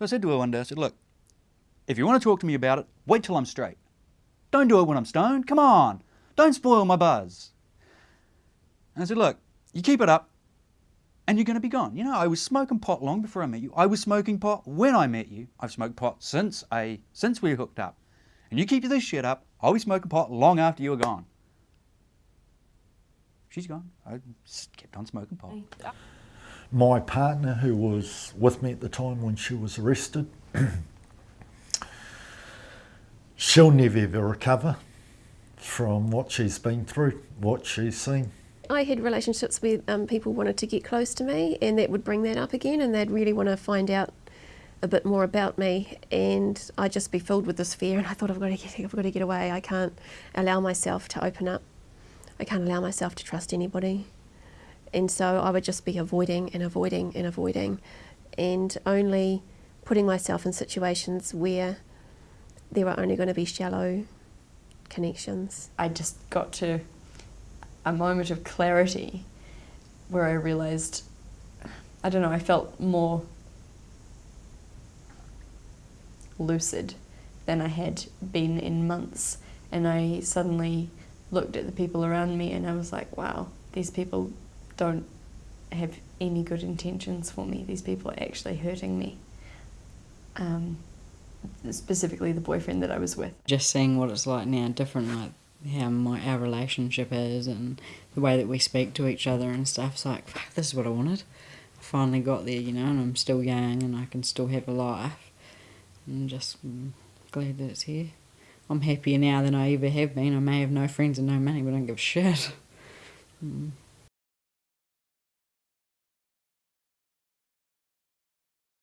So I said to her one day, I said, look, if you want to talk to me about it, wait till I'm straight. Don't do it when I'm stoned. Come on. Don't spoil my buzz. And I said, look, you keep it up and you're going to be gone. You know, I was smoking pot long before I met you. I was smoking pot when I met you. I've smoked pot since I since we hooked up. And you keep this shit up, I'll be smoking pot long after you are gone. She's gone. I kept on smoking pot. My partner, who was with me at the time when she was arrested, she'll never ever recover from what she's been through, what she's seen. I had relationships where um, people wanted to get close to me and that would bring that up again and they'd really want to find out a bit more about me and I'd just be filled with this fear and I thought I've got to get, I've got to get away. I can't allow myself to open up. I can't allow myself to trust anybody. And so I would just be avoiding and avoiding and avoiding and only putting myself in situations where there were only going to be shallow connections. I just got to a moment of clarity where I realized, I don't know, I felt more lucid than I had been in months. And I suddenly looked at the people around me and I was like, wow, these people don't have any good intentions for me. These people are actually hurting me. Um, specifically the boyfriend that I was with. Just seeing what it's like now, different, like how my our relationship is and the way that we speak to each other and stuff. It's like, fuck, this is what I wanted. I finally got there, you know, and I'm still young and I can still have a life. I'm just mm, glad that it's here. I'm happier now than I ever have been. I may have no friends and no money, but I don't give a shit. Mm.